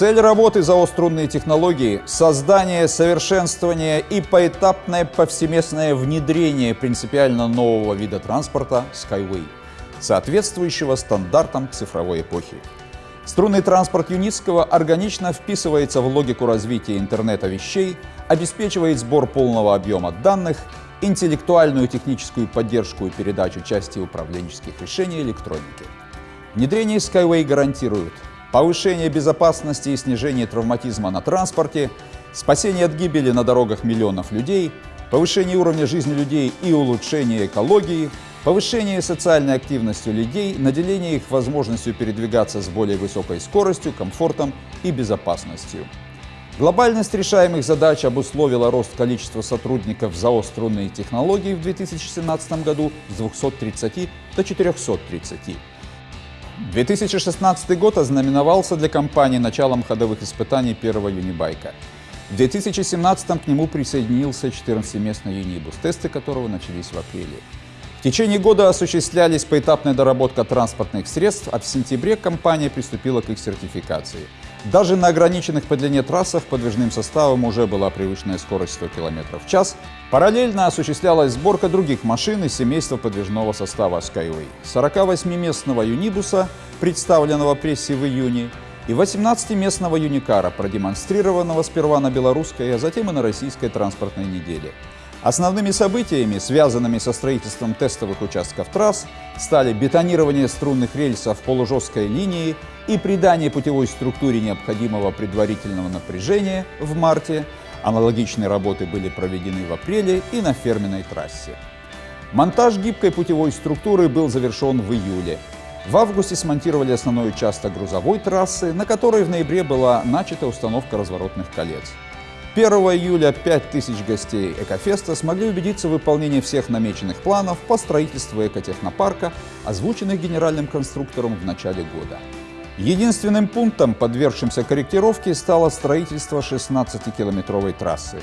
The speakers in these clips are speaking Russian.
Цель работы ЗАО «Струнные технологии» – создание, совершенствование и поэтапное повсеместное внедрение принципиально нового вида транспорта Skyway, соответствующего стандартам цифровой эпохи. Струнный транспорт Юницкого органично вписывается в логику развития интернета вещей, обеспечивает сбор полного объема данных, интеллектуальную техническую поддержку и передачу части управленческих решений электроники. Внедрение Skyway гарантирует повышение безопасности и снижение травматизма на транспорте, спасение от гибели на дорогах миллионов людей, повышение уровня жизни людей и улучшение экологии, повышение социальной активности людей, наделение их возможностью передвигаться с более высокой скоростью, комфортом и безопасностью. Глобальность решаемых задач обусловила рост количества сотрудников ЗАО «Струнные технологии» в 2017 году с 230 до 430. 2016 год ознаменовался для компании началом ходовых испытаний первого юнибайка. В 2017 к нему присоединился 14-местный юнибус, тесты которого начались в апреле. В течение года осуществлялись поэтапная доработка транспортных средств, а в сентябре компания приступила к их сертификации. Даже на ограниченных по длине трассах подвижным составом уже была привычная скорость 100 км в час. Параллельно осуществлялась сборка других машин из семейства подвижного состава Skyway. 48-местного юнибуса, представленного прессе в июне, и 18-местного юникара, продемонстрированного сперва на белорусской, а затем и на российской транспортной неделе. Основными событиями, связанными со строительством тестовых участков трасс, стали бетонирование струнных рельсов полужесткой линии и придание путевой структуре необходимого предварительного напряжения в марте. Аналогичные работы были проведены в апреле и на ферменной трассе. Монтаж гибкой путевой структуры был завершен в июле. В августе смонтировали основной участок грузовой трассы, на которой в ноябре была начата установка разворотных колец. 1 июля 5000 гостей Экофеста смогли убедиться в выполнении всех намеченных планов по строительству экотехнопарка, озвученных генеральным конструктором в начале года. Единственным пунктом, подвергшимся корректировке, стало строительство 16-километровой трассы.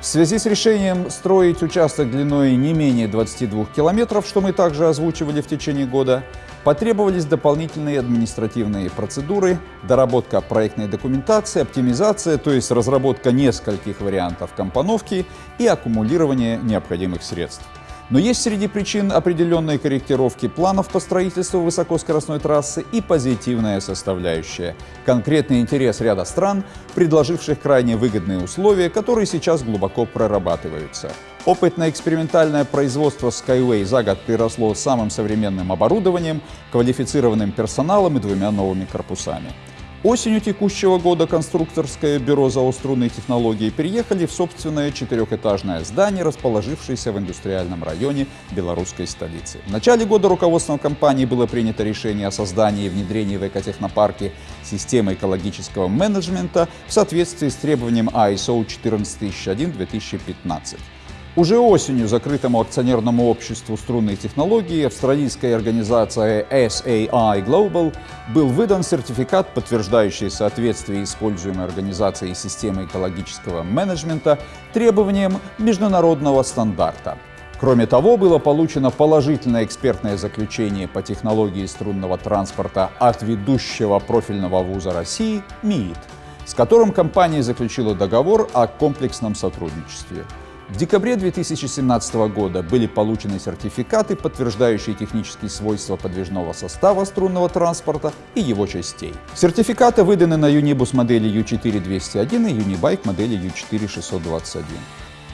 В связи с решением строить участок длиной не менее 22 километров, что мы также озвучивали в течение года, Потребовались дополнительные административные процедуры, доработка проектной документации, оптимизация, то есть разработка нескольких вариантов компоновки и аккумулирование необходимых средств. Но есть среди причин определенные корректировки планов по строительству высокоскоростной трассы и позитивная составляющая – конкретный интерес ряда стран, предложивших крайне выгодные условия, которые сейчас глубоко прорабатываются. Опытно-экспериментальное производство Skyway за год приросло самым современным оборудованием, квалифицированным персоналом и двумя новыми корпусами. Осенью текущего года конструкторское бюро заострунной технологии переехали в собственное четырехэтажное здание, расположившееся в индустриальном районе белорусской столицы. В начале года руководством компании было принято решение о создании и внедрении в экотехнопарке системы экологического менеджмента в соответствии с требованием ISO 14001-2015. Уже осенью закрытому акционерному обществу струнной технологии австралийской организации SAI Global был выдан сертификат, подтверждающий соответствие используемой организацией системы экологического менеджмента требованиям международного стандарта. Кроме того, было получено положительное экспертное заключение по технологии струнного транспорта от ведущего профильного вуза России МИИТ, с которым компания заключила договор о комплексном сотрудничестве. В декабре 2017 года были получены сертификаты, подтверждающие технические свойства подвижного состава струнного транспорта и его частей. Сертификаты выданы на Unibus модели U4201 и Unibike модели U4621.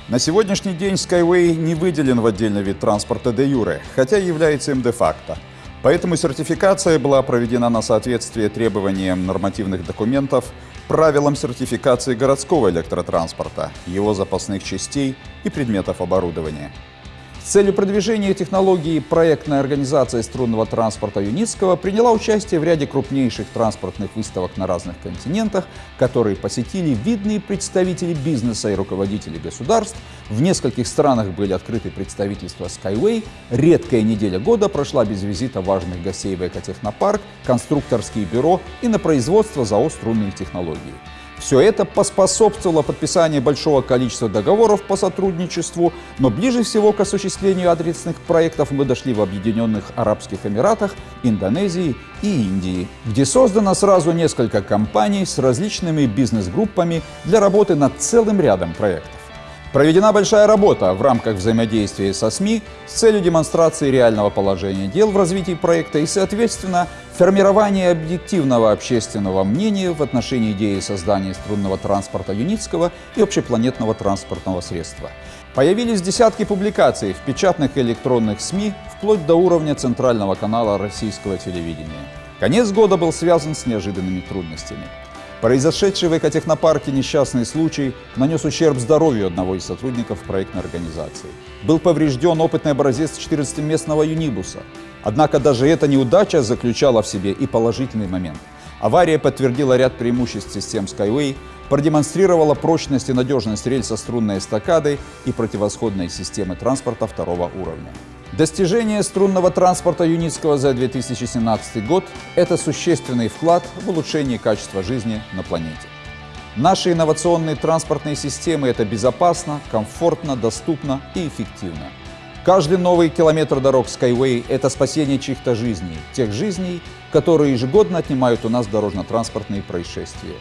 На сегодняшний день Skyway не выделен в отдельный вид транспорта де юре, хотя является им де-факто. Поэтому сертификация была проведена на соответствие требованиям нормативных документов, правилам сертификации городского электротранспорта, его запасных частей и предметов оборудования. С целью продвижения технологии проектная организация струнного транспорта Юницкого приняла участие в ряде крупнейших транспортных выставок на разных континентах, которые посетили видные представители бизнеса и руководители государств. В нескольких странах были открыты представительства Skyway. Редкая неделя года прошла без визита важных гостей в экотехнопарк, конструкторские бюро и на производство ЗАО «Струнные технологии». Все это поспособствовало подписанию большого количества договоров по сотрудничеству, но ближе всего к осуществлению адресных проектов мы дошли в Объединенных Арабских Эмиратах, Индонезии и Индии, где создано сразу несколько компаний с различными бизнес-группами для работы над целым рядом проектов. Проведена большая работа в рамках взаимодействия со СМИ с целью демонстрации реального положения дел в развитии проекта и, соответственно, формирования объективного общественного мнения в отношении идеи создания струнного транспорта юницкого и общепланетного транспортного средства. Появились десятки публикаций в печатных и электронных СМИ вплоть до уровня центрального канала российского телевидения. Конец года был связан с неожиданными трудностями. Произошедший в экотехнопарке несчастный случай нанес ущерб здоровью одного из сотрудников проектной организации. Был поврежден опытный образец 14-местного юнибуса. Однако даже эта неудача заключала в себе и положительный момент. Авария подтвердила ряд преимуществ систем Skyway, продемонстрировала прочность и надежность рельса струнной эстакады и противосходной системы транспорта второго уровня. Достижение струнного транспорта Юницкого за 2017 год – это существенный вклад в улучшение качества жизни на планете. Наши инновационные транспортные системы – это безопасно, комфортно, доступно и эффективно. Каждый новый километр дорог Skyway – это спасение чьих-то жизней, тех жизней, которые ежегодно отнимают у нас дорожно-транспортные происшествия.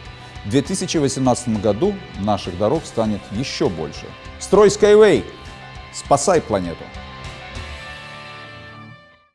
В 2018 году наших дорог станет еще больше. Строй Skyway! Спасай планету!